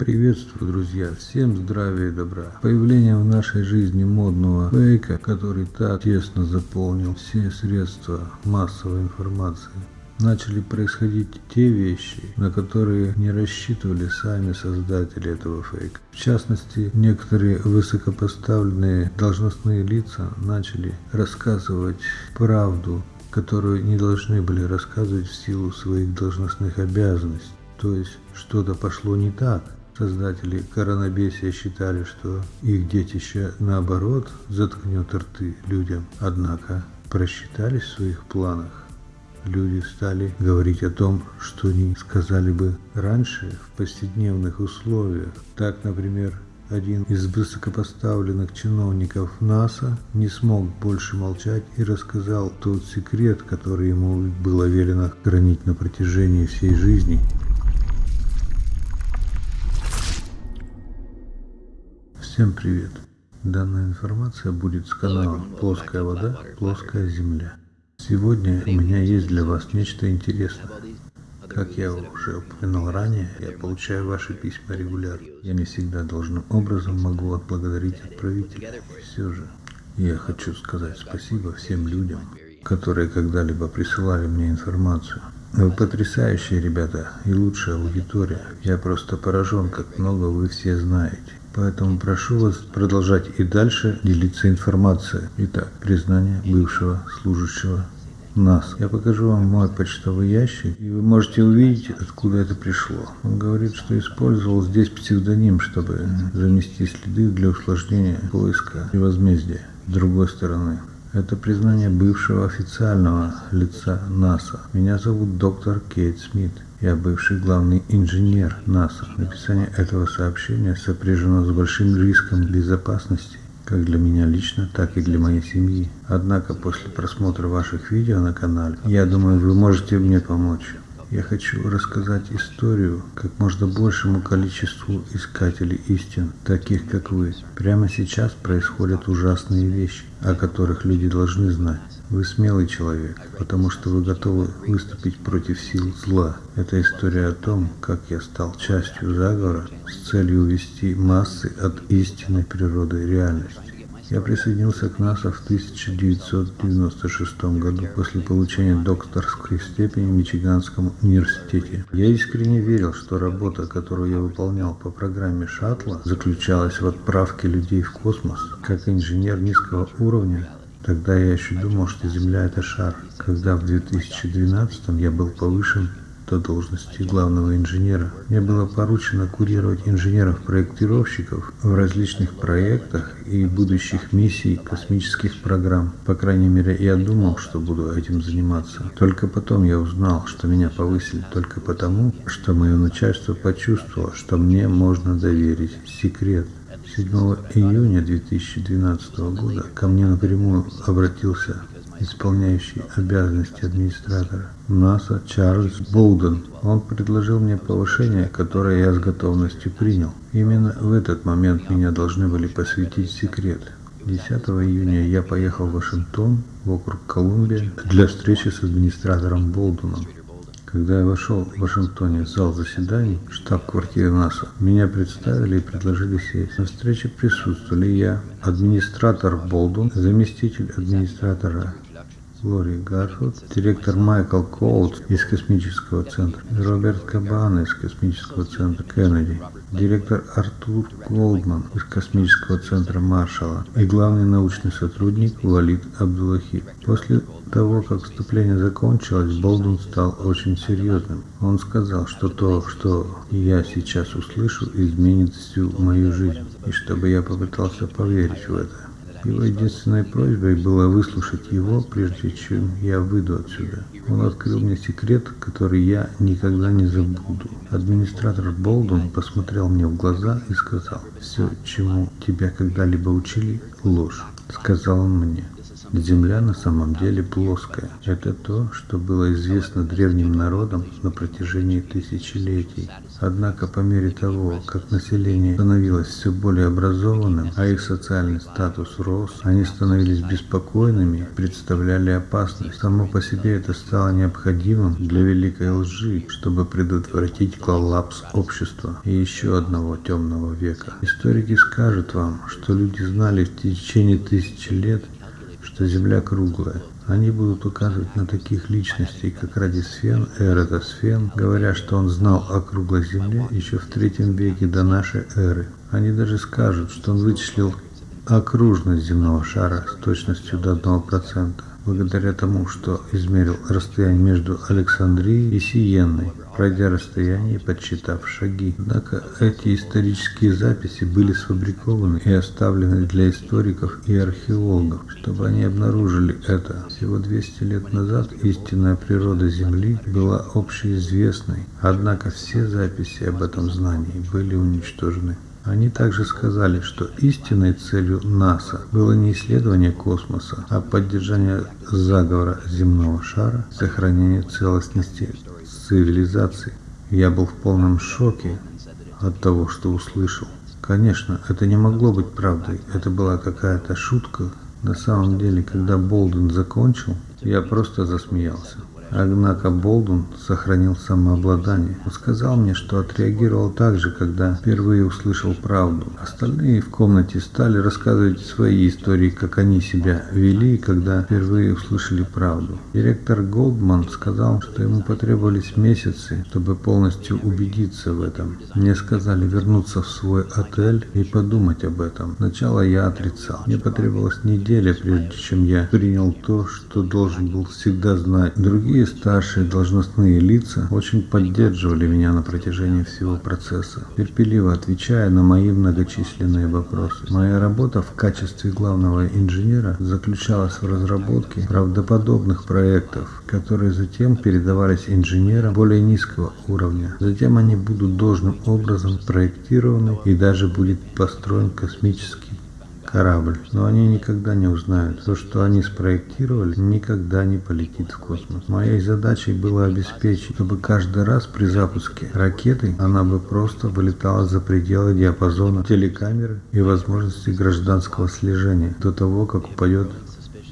Приветствую, друзья! Всем здравия и добра! Появление в нашей жизни модного фейка, который так тесно заполнил все средства массовой информации, начали происходить те вещи, на которые не рассчитывали сами создатели этого фейка. В частности, некоторые высокопоставленные должностные лица начали рассказывать правду, которую не должны были рассказывать в силу своих должностных обязанностей. То есть что-то пошло не так, Создатели коронабесия считали, что их детище наоборот заткнет рты людям, однако просчитались в своих планах. Люди стали говорить о том, что они сказали бы раньше в повседневных условиях. Так, например, один из высокопоставленных чиновников НАСА не смог больше молчать и рассказал тот секрет, который ему было велено хранить на протяжении всей жизни. Всем привет! Данная информация будет с канала «Плоская вода, плоская земля». Сегодня у меня есть для вас нечто интересное. Как я уже упоминал ранее, я получаю ваши письма регулярно. Я не всегда должным образом могу отблагодарить отправителя. И все же, я хочу сказать спасибо всем людям, которые когда-либо присылали мне информацию. Вы потрясающие ребята и лучшая аудитория. Я просто поражен, как много вы все знаете. Поэтому прошу вас продолжать и дальше делиться информацией. Итак, признание бывшего служащего нас. Я покажу вам мой почтовый ящик, и вы можете увидеть, откуда это пришло. Он говорит, что использовал здесь псевдоним, чтобы замести следы для усложнения поиска и возмездия. С другой стороны, это признание бывшего официального лица НАСА. Меня зовут доктор Кейт Смит. Я бывший главный инженер НАСА. Написание этого сообщения сопряжено с большим риском безопасности, как для меня лично, так и для моей семьи. Однако после просмотра ваших видео на канале, я думаю, вы можете мне помочь. Я хочу рассказать историю как можно большему количеству искателей истин, таких как вы. Прямо сейчас происходят ужасные вещи, о которых люди должны знать. Вы смелый человек, потому что вы готовы выступить против сил зла. Это история о том, как я стал частью заговора с целью увести массы от истинной природы реальности. Я присоединился к НАСА в 1996 году после получения докторской степени в Мичиганском университете. Я искренне верил, что работа, которую я выполнял по программе шаттла, заключалась в отправке людей в космос. Как инженер низкого уровня, Тогда я еще думал, что Земля это шар. Когда в 2012 я был повышен до должности главного инженера, мне было поручено курировать инженеров-проектировщиков в различных проектах и будущих миссий космических программ. По крайней мере, я думал, что буду этим заниматься. Только потом я узнал, что меня повысили только потому, что мое начальство почувствовало, что мне можно доверить секрет 7 июня 2012 года ко мне напрямую обратился исполняющий обязанности администратора НАСА Чарльз Болден. Он предложил мне повышение, которое я с готовностью принял. Именно в этот момент меня должны были посвятить секрет. 10 июня я поехал в Вашингтон, в округ Колумбия, для встречи с администратором Болдуном. Когда я вошел в Вашингтоне в зал заседаний, штаб-квартиры НАСА, меня представили и предложили сесть. На встрече присутствовали я, администратор Болдун, заместитель администратора Лори Гарфилд, директор Майкл Коулт из космического центра, Роберт Кабан из космического центра Кеннеди, директор Артур Голдман из космического центра Маршалла и главный научный сотрудник Валид Абдулахи. После того, как вступление закончилось, Болден стал очень серьезным. Он сказал, что то, что я сейчас услышу, изменит всю мою жизнь, и чтобы я попытался поверить в это. Его единственной просьбой было выслушать его, прежде чем я выйду отсюда. Он открыл мне секрет, который я никогда не забуду. Администратор Болдун посмотрел мне в глаза и сказал, «Все, чему тебя когда-либо учили, ложь», — сказал он мне. Земля на самом деле плоская. Это то, что было известно древним народам на протяжении тысячелетий. Однако по мере того, как население становилось все более образованным, а их социальный статус рос, они становились беспокойными, представляли опасность. Само по себе это стало необходимым для великой лжи, чтобы предотвратить коллапс общества и еще одного темного века. Историки скажут вам, что люди знали в течение тысячи лет, что Земля круглая. Они будут указывать на таких личностей, как Радисфен, Эратосфен, говоря, что он знал о круглой Земле еще в третьем веке до нашей эры. Они даже скажут, что он вычислил окружность земного шара с точностью до 1%, благодаря тому, что измерил расстояние между Александрией и Сиенной, пройдя расстояние и подсчитав шаги. Однако эти исторические записи были сфабрикованы и оставлены для историков и археологов, чтобы они обнаружили это. Всего 200 лет назад истинная природа Земли была общеизвестной, однако все записи об этом знании были уничтожены. Они также сказали, что истинной целью НАСА было не исследование космоса, а поддержание заговора земного шара, сохранение целостности цивилизации. Я был в полном шоке от того, что услышал. Конечно, это не могло быть правдой, это была какая-то шутка. На самом деле, когда Болден закончил, я просто засмеялся. Однако Болдун сохранил самообладание. Он сказал мне, что отреагировал так же, когда впервые услышал правду. Остальные в комнате стали рассказывать свои истории, как они себя вели, когда впервые услышали правду. Директор Голдман сказал, что ему потребовались месяцы, чтобы полностью убедиться в этом. Мне сказали вернуться в свой отель и подумать об этом. Сначала я отрицал. Мне потребовалась неделя, прежде чем я принял то, что должен был всегда знать. Другие Другие старшие должностные лица очень поддерживали меня на протяжении всего процесса, терпеливо отвечая на мои многочисленные вопросы. Моя работа в качестве главного инженера заключалась в разработке правдоподобных проектов, которые затем передавались инженерам более низкого уровня. Затем они будут должным образом проектированы и даже будет построен космический корабль, но они никогда не узнают. То, что они спроектировали, никогда не полетит в космос. Моей задачей было обеспечить, чтобы каждый раз при запуске ракеты она бы просто вылетала за пределы диапазона телекамеры и возможности гражданского слежения до того, как упадет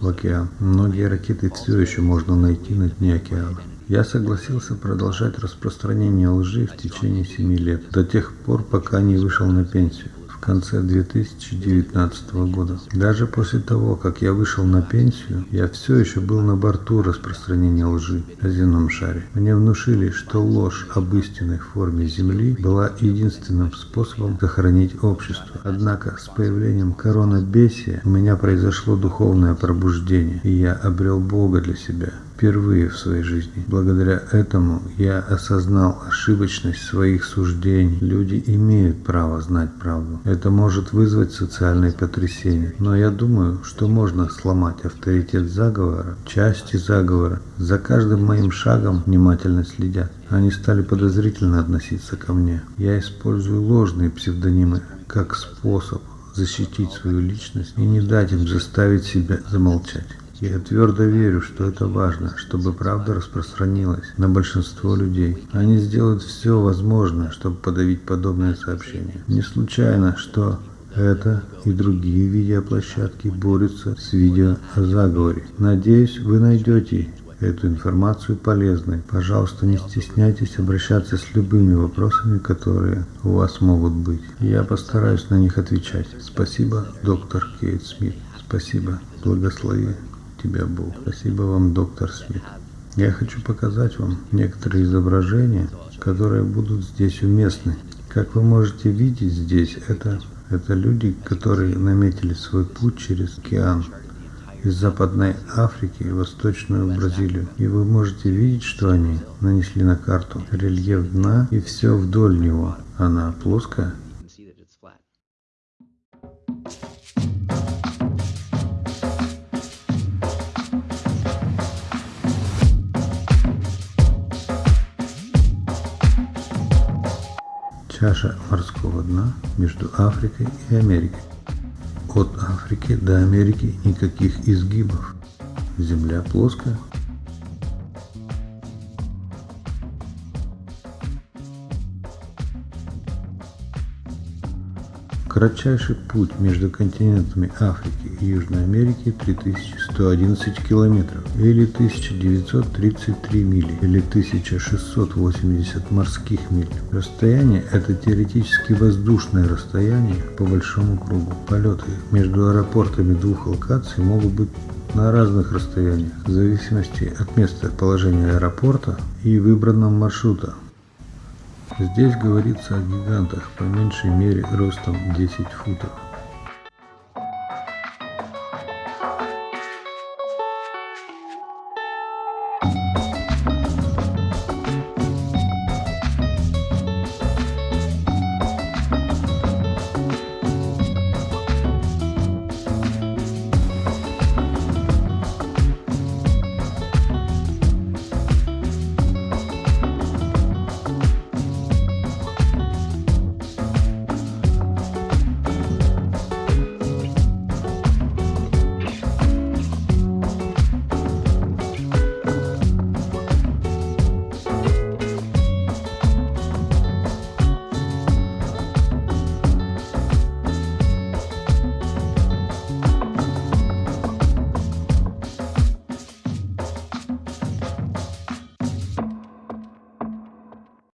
в океан. Многие ракеты все еще можно найти на дне океана. Я согласился продолжать распространение лжи в течение семи лет, до тех пор, пока не вышел на пенсию конце 2019 года. Даже после того, как я вышел на пенсию, я все еще был на борту распространения лжи о земном шаре. Мне внушили, что ложь об истинной форме Земли была единственным способом сохранить общество. Однако с появлением коронабесия у меня произошло духовное пробуждение, и я обрел Бога для себя впервые в своей жизни. Благодаря этому я осознал ошибочность своих суждений. Люди имеют право знать правду. Это может вызвать социальные потрясения. Но я думаю, что можно сломать авторитет заговора, части заговора. За каждым моим шагом внимательно следят. Они стали подозрительно относиться ко мне. Я использую ложные псевдонимы как способ защитить свою личность и не дать им заставить себя замолчать. Я твердо верю, что это важно, чтобы правда распространилась на большинство людей. Они сделают все возможное, чтобы подавить подобные сообщения. Не случайно, что это и другие видеоплощадки борются с видео о заговоре. Надеюсь, вы найдете эту информацию полезной. Пожалуйста, не стесняйтесь обращаться с любыми вопросами, которые у вас могут быть. Я постараюсь на них отвечать. Спасибо, доктор Кейт Смит. Спасибо. Благослови тебя, Бог. Спасибо вам, доктор Смит. Я хочу показать вам некоторые изображения, которые будут здесь уместны. Как вы можете видеть здесь, это, это люди, которые наметили свой путь через океан из Западной Африки в Восточную Бразилию. И вы можете видеть, что они нанесли на карту рельеф дна и все вдоль него. Она плоская, чаша морского дна между Африкой и Америкой. От Африки до Америки никаких изгибов. Земля плоская. Кратчайший путь между континентами Африки и Южной Америки 3111 километров, или 1933 мили, или 1680 морских миль. Расстояние – это теоретически воздушное расстояние по большому кругу. Полеты между аэропортами двух локаций могут быть на разных расстояниях, в зависимости от места положения аэропорта и выбранного маршрута. Здесь говорится о гигантах, по меньшей мере ростом 10 футов.